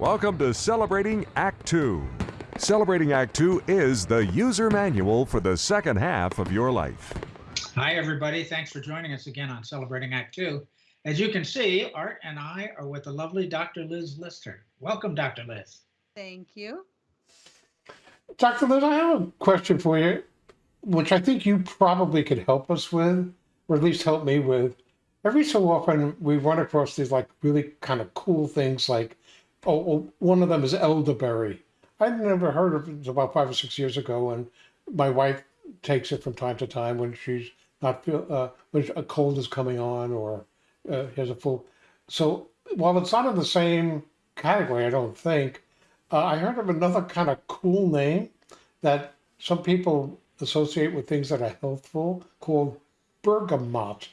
Welcome to Celebrating Act Two. Celebrating Act Two is the user manual for the second half of your life. Hi, everybody. Thanks for joining us again on Celebrating Act Two. As you can see, Art and I are with the lovely Dr. Liz Lister. Welcome, Dr. Liz. Thank you. Dr. Liz, I have a question for you, which I think you probably could help us with, or at least help me with. Every so often, we run across these like really kind of cool things, like oh, oh one of them is elderberry. I'd never heard of it about five or six years ago, and my wife takes it from time to time when she's not feel uh, when a cold is coming on or uh, has a full. So while it's not in the same category, I don't think. Uh, I heard of another kind of cool name that some people associate with things that are healthful called bergamot.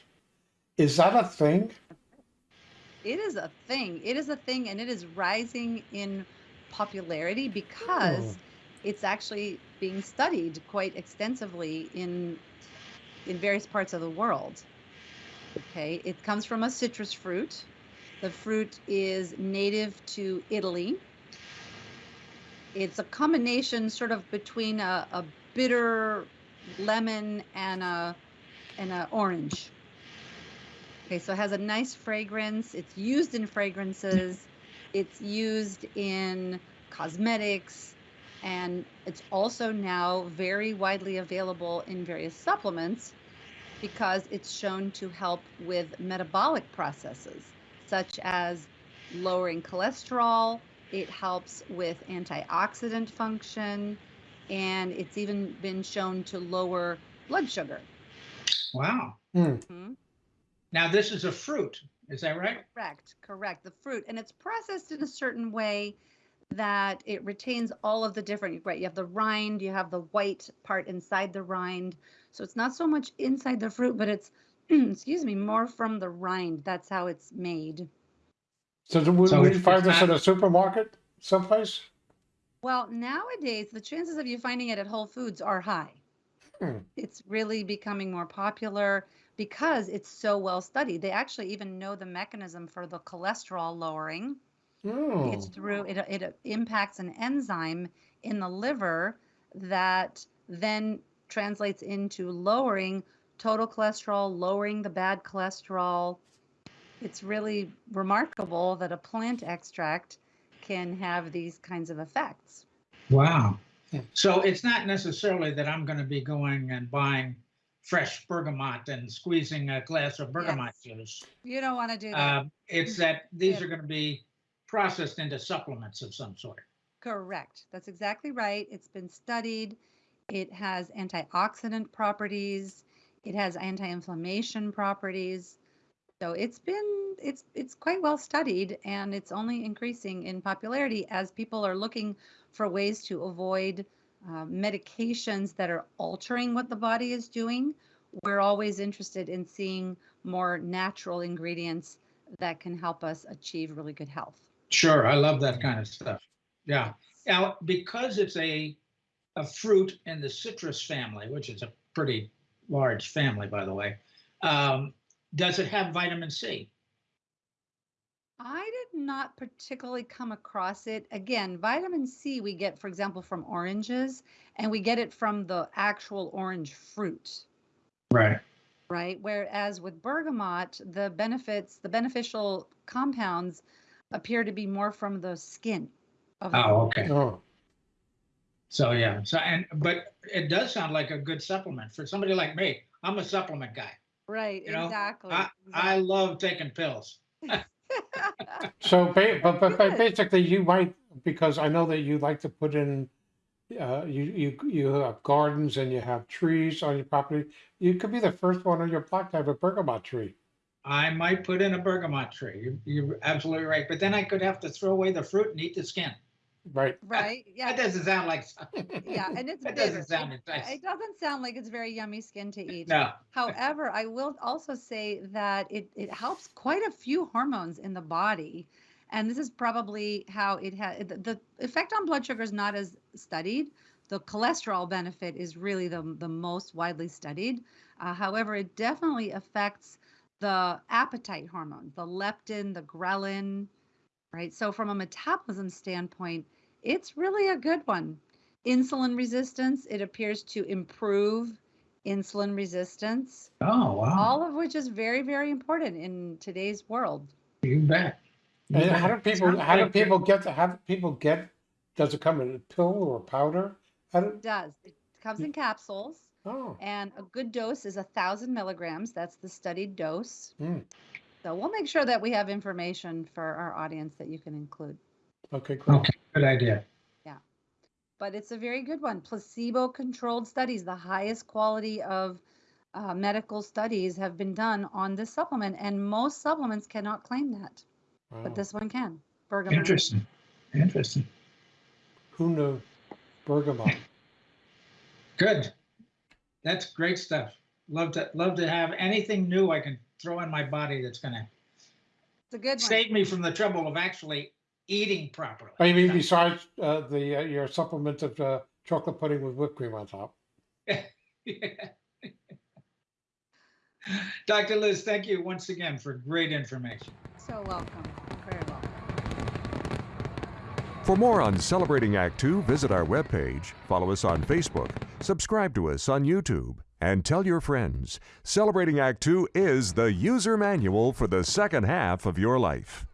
Is that a thing? It is a thing. It is a thing, and it is rising in popularity because Oh. it's actually being studied quite extensively in in various parts of the world. Okay, it comes from a citrus fruit. The fruit is native to Italy. It's a combination sort of between a, a bitter lemon and a and a orange. Okay, so it has a nice fragrance. It's used in fragrances. It's used in cosmetics, and it's also now very widely available in various supplements because it's shown to help with metabolic processes such as lowering cholesterol. It helps with antioxidant function, and it's even been shown to lower blood sugar. Wow. Hmm. Mhm. Now, this is a fruit. Is that right? Correct, correct. The fruit, and it's processed in a certain way that it retains all of the different, right? You have the rind, you have the white part inside the rind. So it's not so much inside the fruit, but it's, excuse me, more from the rind. That's how it's made. So, do- would So would it's- you find this in not- a supermarket someplace? Well, nowadays, the chances of you finding it at Whole Foods are high. Hmm. It's really becoming more popular because it's so well studied. They actually even know the mechanism for the cholesterol lowering. Oh. It's through it, it impacts an enzyme in the liver that then translates into lowering total cholesterol, lowering the bad cholesterol. It's really remarkable that a plant extract can have these kinds of effects. Wow. So it's not necessarily that I'm going to be going and buying fresh bergamot and squeezing a glass of bergamot juice. You don't want to do that. Um, it's that these are going to be processed into supplements of some sort. Correct. That's exactly right. It's been studied. It has antioxidant properties. It has anti-inflammation properties. So it's been it's it's quite well studied and it's only increasing in popularity as people are looking for ways to avoid uh, medications that are altering what the body is doing. We're always interested in seeing more natural ingredients that can help us achieve really good health. Sure, I love that kind of stuff. Yeah. Now, because it's a a fruit in the citrus family, which is a pretty large family, by the way, um, does it have vitamin C? I did not particularly come across it. Again, vitamin C we get, for example, from oranges, and we get it from the actual orange fruit, Right. right? Whereas with bergamot, the benefits, the beneficial compounds appear to be more from the skin of the Oh, okay. Oh. So yeah. So and but it does sound like a good supplement for somebody like me. I'm a supplement guy. Right, You know, exactly. I I love taking pills. So, ba- but, but, but basically, you might because I know that you like to put in. Uh, you you you have gardens and you have trees on your property. You could be the first one on your block to have a bergamot tree. I might put in a bergamot tree. You, you're absolutely right. But then I could have to throw away the fruit and eat the skin. Right. right, yeah. That doesn't sound like. Yeah, and it's that bitter. doesn't sound It- nice. It doesn't sound like it's very yummy skin to eat. No. However, I will also say that it, it helps quite a few hormones in the body. And this is probably how it has the, the effect on blood sugar is not as studied. The cholesterol benefit is really the, the most widely studied. Uh, however, it definitely affects the appetite hormones, the leptin, the ghrelin, right? So, from a metabolism standpoint, it's really a good one. Insulin resistance, it appears to improve insulin resistance, Oh, wow. all of which is very, very important in today's world. You bet. You And how do people, Sounds how do like- people get, the- how do people get, does it come in a pill or a powder? How do, It does. It comes in capsules, oh, and a good dose is a thousand milligrams. That's the studied dose. Mm. So we'll make sure that we have information for our audience that you can include. Okay, great. Okay, good idea. Yeah. But it's a very good one. Placebo-controlled studies, the highest quality of uh, medical studies have been done on this supplement, and most supplements cannot claim that, Wow. but this one can. Bergamot. Interesting. Interesting. Who knew? Bergamot. Good. That's great stuff. Love to love to have anything new I can throw in my body that's gonna It's a good one. save me from the trouble of actually eating properly. I mean besides uh, the uh, your supplement of uh, chocolate pudding with whipped cream on top? Dr. Liz, thank you once again for great information. So welcome. Very welcome. For more on Celebrating Act Two, visit our webpage, follow us on Facebook, subscribe to us on YouTube, and tell your friends. Celebrating Act Two is the user manual for the second half of your life.